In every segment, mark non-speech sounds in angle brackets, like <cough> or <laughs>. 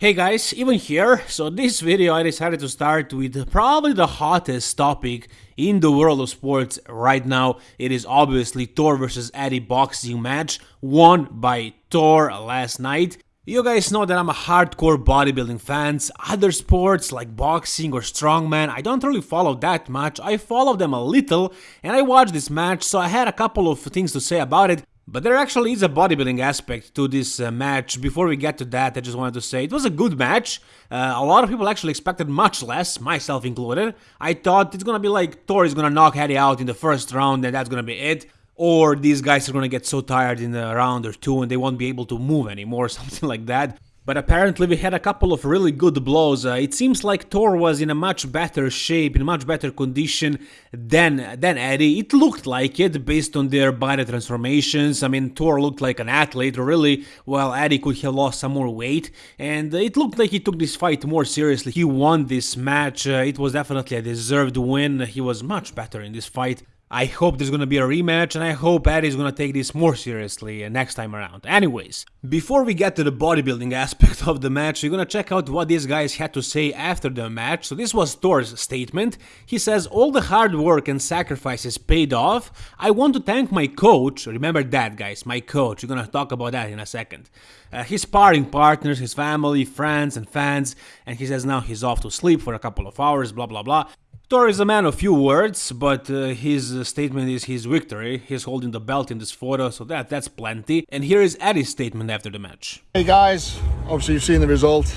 Hey guys, even here, so this video I decided to start with probably the hottest topic in the world of sports right now. It is obviously Thor vs Eddie boxing match won by Thor last night. You guys know that I'm a hardcore bodybuilding fans. Other sports like boxing or strongman, I don't really follow that much. I follow them a little and I watched this match so I had a couple of things to say about it. But there actually is a bodybuilding aspect to this uh, match. Before we get to that, I just wanted to say it was a good match. Uh, a lot of people actually expected much less, myself included. I thought it's gonna be like Thor is gonna knock Eddie out in the first round and that's gonna be it. Or these guys are gonna get so tired in a round or two and they won't be able to move anymore, or <laughs> something like that but apparently we had a couple of really good blows. Uh, it seems like Thor was in a much better shape, in much better condition than than Eddie. It looked like it based on their body transformations. I mean, Thor looked like an athlete, really, while Eddie could have lost some more weight. And it looked like he took this fight more seriously. He won this match. Uh, it was definitely a deserved win. He was much better in this fight. I hope there's gonna be a rematch and I hope Eddie's gonna take this more seriously next time around. Anyways, before we get to the bodybuilding <laughs> aspect of the match, we're gonna check out what these guys had to say after the match. So this was Thor's statement. He says, all the hard work and sacrifices paid off. I want to thank my coach, remember that guys, my coach, we're gonna talk about that in a second. Uh, his sparring partners, his family, friends and fans, and he says now he's off to sleep for a couple of hours, blah blah blah. Thor is a man of few words, but uh, his uh, statement is his victory. He's holding the belt in this photo, so that that's plenty. And here is Eddie's statement after the match. Hey guys, obviously you've seen the result.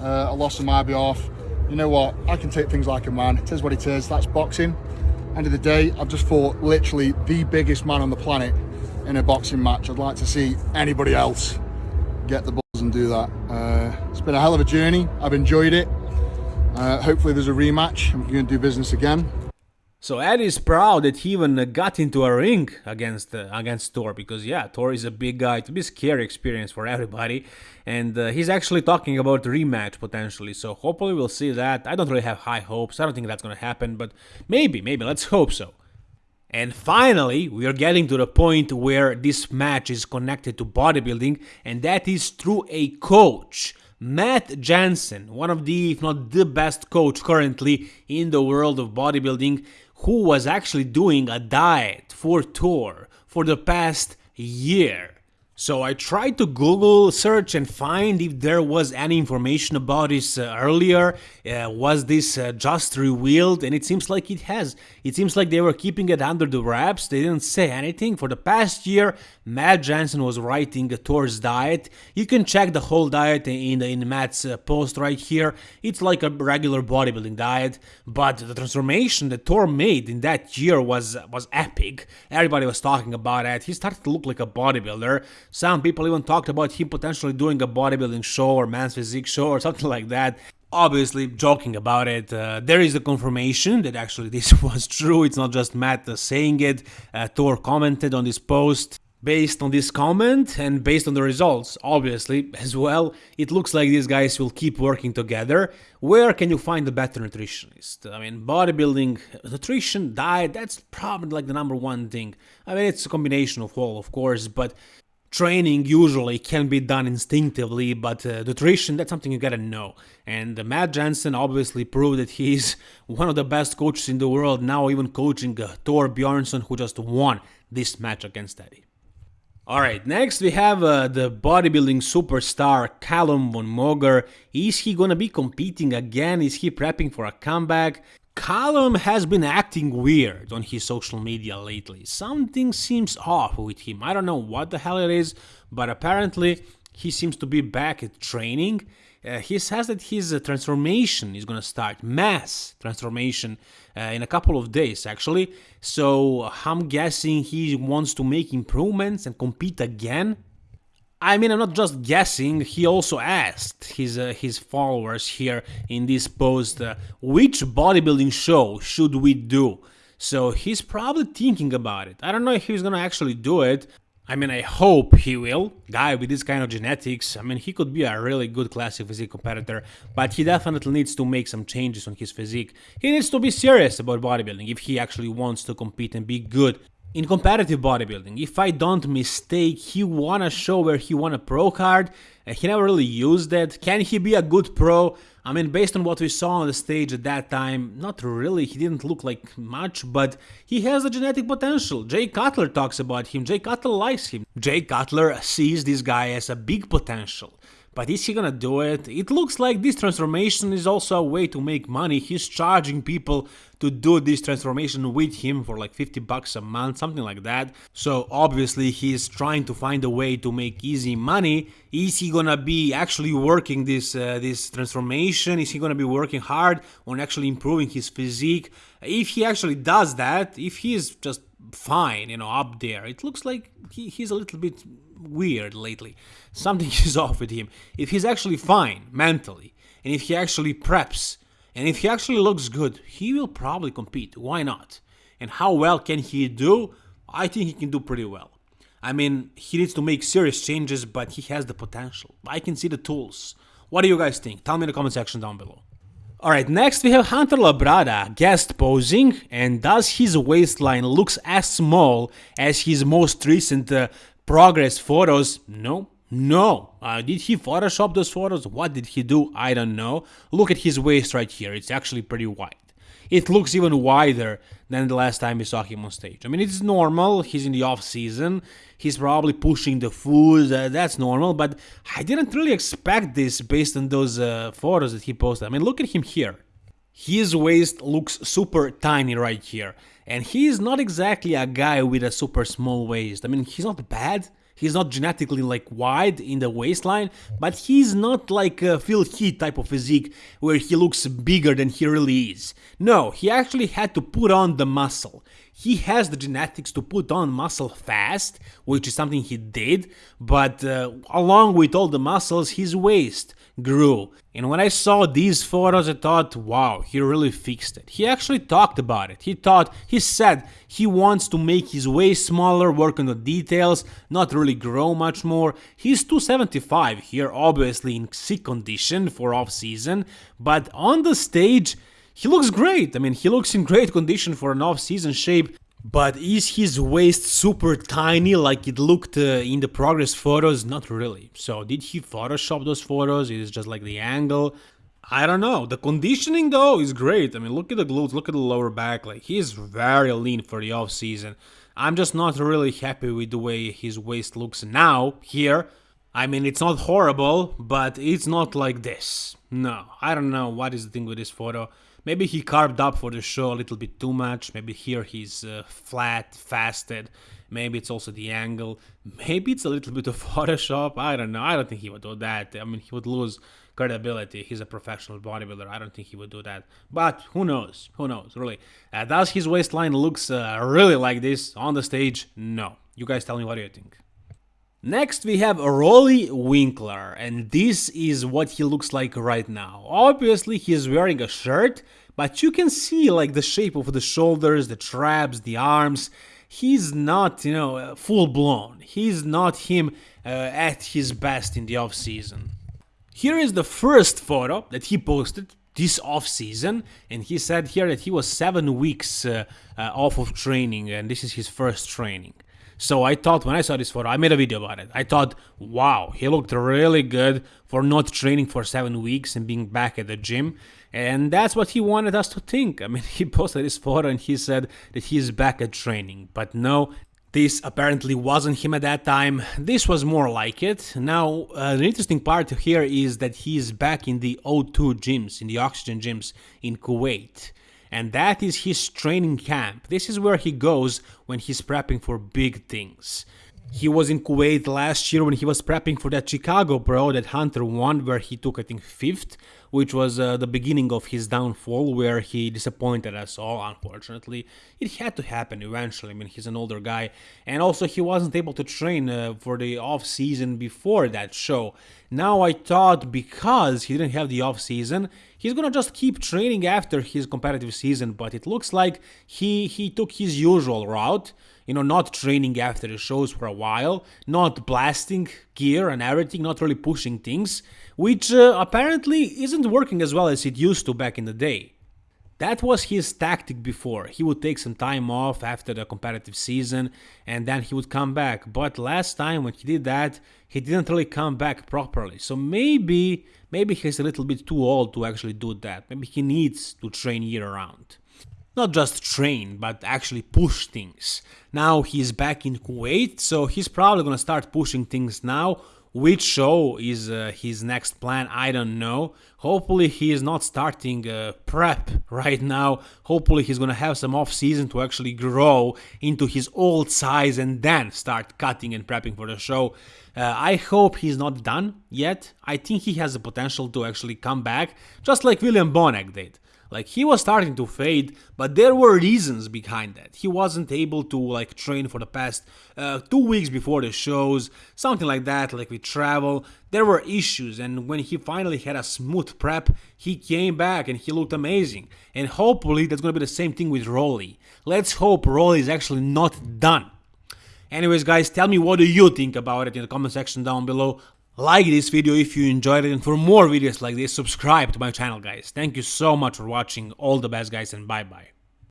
Uh, a loss on my behalf. You know what? I can take things like a man. It is what it is. That's boxing. End of the day, I've just fought literally the biggest man on the planet in a boxing match. I'd like to see anybody else get the balls and do that. Uh, it's been a hell of a journey. I've enjoyed it. Uh, hopefully there's a rematch and going to do business again. So Ed is proud that he even got into a ring against uh, against Thor because yeah, Thor is a big guy. It's a bit scary experience for everybody, and uh, he's actually talking about rematch potentially. So hopefully we'll see that. I don't really have high hopes. I don't think that's gonna happen, but maybe, maybe. Let's hope so. And finally, we are getting to the point where this match is connected to bodybuilding, and that is through a coach. Matt Jansen, one of the, if not the best coach currently in the world of bodybuilding, who was actually doing a diet for Thor for the past year. So I tried to Google search and find if there was any information about this uh, earlier. Uh, was this uh, just revealed? And it seems like it has. It seems like they were keeping it under the wraps. They didn't say anything. For the past year, Matt Jansen was writing a Thor's diet. You can check the whole diet in, in Matt's uh, post right here. It's like a regular bodybuilding diet, but the transformation that Thor made in that year was was epic. Everybody was talking about it. He started to look like a bodybuilder. Some people even talked about him potentially doing a bodybuilding show or men's physique show or <laughs> something like that. Obviously, joking about it, uh, there is a confirmation that actually this <laughs> was true. It's not just Matt uh, saying it. Uh, Thor commented on this post. Based on this comment and based on the results, obviously, as well, it looks like these guys will keep working together. Where can you find a better nutritionist? I mean, bodybuilding, nutrition, diet, that's probably like the number one thing. I mean, it's a combination of all, of course, but training usually can be done instinctively, but uh, nutrition, that's something you gotta know. And uh, Matt Jansen obviously proved that he's <laughs> one of the best coaches in the world, now even coaching uh, Thor Bjornsson, who just won this match against Eddie. Alright, next we have uh, the bodybuilding superstar Callum von Moger. Is he gonna be competing again? Is he prepping for a comeback? Callum has been acting weird on his social media lately. Something seems off with him. I don't know what the hell it is, but apparently he seems to be back at training. Uh, he says that his uh, transformation is going to start, mass transformation, uh, in a couple of days actually. So I'm guessing he wants to make improvements and compete again I mean, I'm not just guessing. He also asked his uh, his followers here in this post, uh, which bodybuilding show should we do? So he's probably thinking about it. I don't know if he's gonna actually do it. I mean, I hope he will. Guy with this kind of genetics, I mean, he could be a really good classic physique competitor, but he definitely needs to make some changes on his physique. He needs to be serious about bodybuilding if he actually wants to compete and be good In competitive bodybuilding, if I don't mistake, he won a show where he won a pro card. Uh, he never really used it. Can he be a good pro? I mean, based on what we saw on the stage at that time, not really. He didn't look like much, but he has the genetic potential. Jay Cutler talks about him. Jay Cutler likes him. Jay Cutler sees this guy as a big potential. But is he gonna do it? It looks like this transformation is also a way to make money. He's charging people to do this transformation with him for like 50 bucks a month, something like that. So obviously he's trying to find a way to make easy money. Is he gonna be actually working this uh, this transformation? Is he gonna be working hard on actually improving his physique? If he actually does that, if he is just fine, you know, up there, it looks like he, he's a little bit weird lately. Something <laughs> is off with him. If he's actually fine mentally, and if he actually preps, and if he actually looks good, he will probably compete. Why not? And how well can he do? I think he can do pretty well. I mean, he needs to make serious changes, but he has the potential. I can see the tools. What do you guys think? Tell me in the comment section down below. Alright, next we have Hunter Labrada guest posing, and does his waistline looks as small as his most recent uh, progress photos? No. No. Uh, did he Photoshop those photos? What did he do? I don't know. Look at his waist right here. It's actually pretty wide. It looks even wider than the last time we saw him on stage. I mean, it's normal. He's in the off season. He's probably pushing the food. Uh, that's normal. But I didn't really expect this based on those uh, photos that he posted. I mean, look at him here. His waist looks super tiny right here. And he is not exactly a guy with a super small waist. I mean, he's not bad. He's not genetically like wide in the waistline, but he's not like a Phil Heath type of physique where he looks bigger than he really is. No, he actually had to put on the muscle. He has the genetics to put on muscle fast, which is something he did, but uh, along with all the muscles, his waist grew. And when I saw these photos, I thought, wow, he really fixed it. He actually talked about it. He thought, he said he wants to make his waist smaller, work on the details, not really grow much more. He's 275 here, obviously in sick condition for off season, but on the stage, he looks great. I mean, he looks in great condition for an off-season shape. But is his waist super tiny like it looked uh, in the progress photos? Not really. So did he Photoshop those photos? It is just like the angle. I don't know. The conditioning though is great. I mean, look at the glutes, look at the lower back. Like he's very lean for the off season. I'm just not really happy with the way his waist looks now here. I mean, it's not horrible, but it's not like this. No, I don't know what is the thing with this photo. Maybe he carved up for the show a little bit too much. Maybe here he's uh, flat, fasted. Maybe it's also the angle. Maybe it's a little bit of <laughs> Photoshop. I don't know. I don't think he would do that. I mean, he would lose credibility. He's a professional bodybuilder. I don't think he would do that. But who knows? Who knows? Really. Uh, does his waistline looks uh, really like this on the stage? No. You guys tell me what do you think? Next we have Roelly Winklaar, and this is what he looks like right now. Obviously he is wearing a shirt, but you can see like the shape of the shoulders, the traps, the arms. He's not, you know, uh, full blown. He's not him uh, at his best in the off season. Here is the first photo that he posted this off season and he said here that he was 7 weeks uh, uh off of training and this is his first training. So I thought when I saw this photo, I made a video about it. I thought, wow, he looked really good for not training for seven weeks and being back at the gym. And that's what he wanted us to think. I mean, <laughs> he posted this photo and he said that he's back at training. But no, this apparently wasn't him at that time. This was more like it. Now, uh, the interesting part here is that he is back in the O2 gyms, in the oxygen gyms in Kuwait and that is his training camp. This is where he goes when he's prepping for big things. He was in Kuwait last year when he was prepping for that Chicago Pro that Hunter won, where he took, I think, fifth, which was uh, the beginning of his downfall, where he disappointed us all, unfortunately. It had to happen eventually. I mean, he's an older guy. And also, he wasn't able to train uh, for the off season before that show. Now, I thought because he didn't have the off season, he's gonna just keep training after his competitive season, but it looks like he, he took his usual route you know, not training after the shows for a while, not blasting gear and everything, not really pushing things, which uh, apparently isn't working as well as it used to back in the day. That was his tactic before. He would take some time off after the competitive season and then he would come back. But last time when he did that, he didn't really come back properly. So maybe maybe he's a little bit too old to actually do that. Maybe he needs to train year round not just train, but actually push things. Now he's back in Kuwait, so he's probably gonna start pushing things now. Which show is uh, his next plan? I don't know. Hopefully he is not starting uh, prep <laughs> right now. Hopefully he's gonna have some off season to actually grow into his old size and then start cutting and prepping for the show. Uh, I hope he's not done yet. I think he has the potential to actually come back, just like William Bonac did. Like he was starting to fade, but there were reasons behind that. He wasn't able to like train for the past uh, two weeks before the shows, something like that. Like with travel, there were issues, and when he finally had a smooth prep, he came back and he looked amazing. And hopefully that's gonna be the same thing with Roelly. Let's hope Roelly is actually not done. Anyways, guys, tell me what do you think about it in the comment section down below. Like this video if you enjoyed it and for more videos like this subscribe to my channel guys. Thank you so much for watching, all the best guys and bye bye.